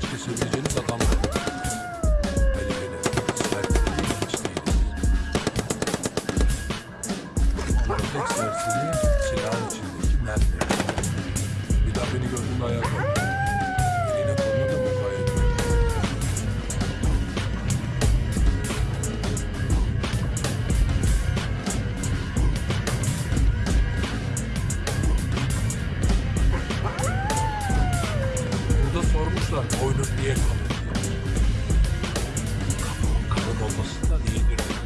açıkça söyleyeceğiniz adam. Kuşlar koynun diye kalır. Kabuğun kalın olmasından iyidir.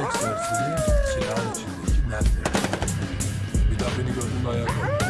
Refleks versiyonu silahın içindeki mermi. Bir daha beni gördüğünde ayağa kalk.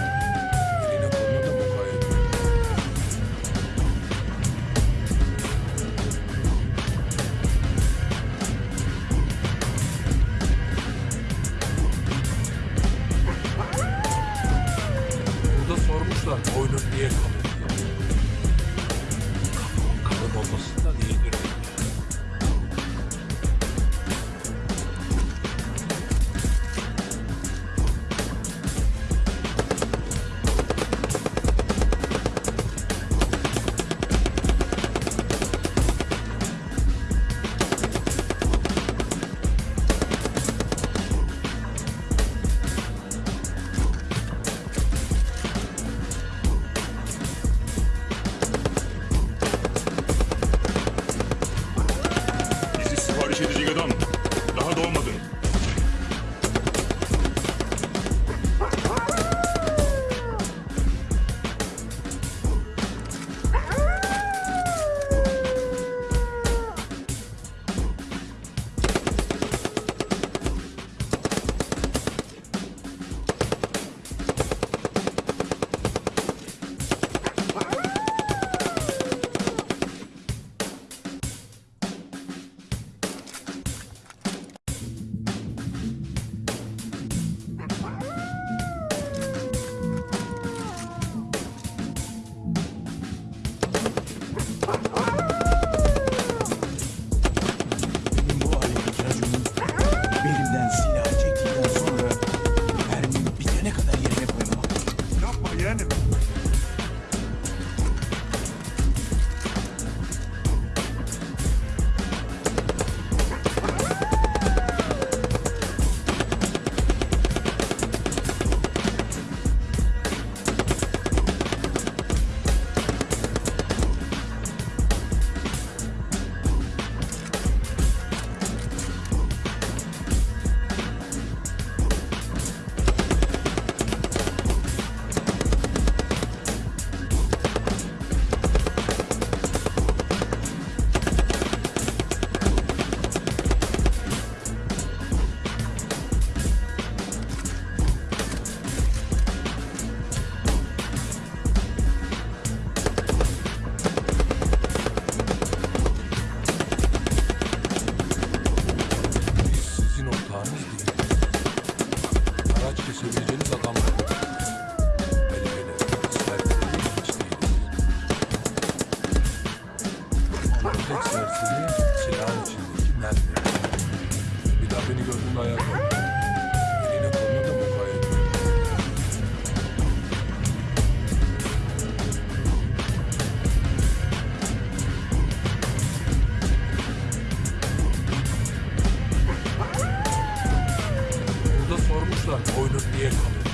olsa boynun niye kalır?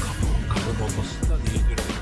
Kapı, kapı olmasın da niye diyorum?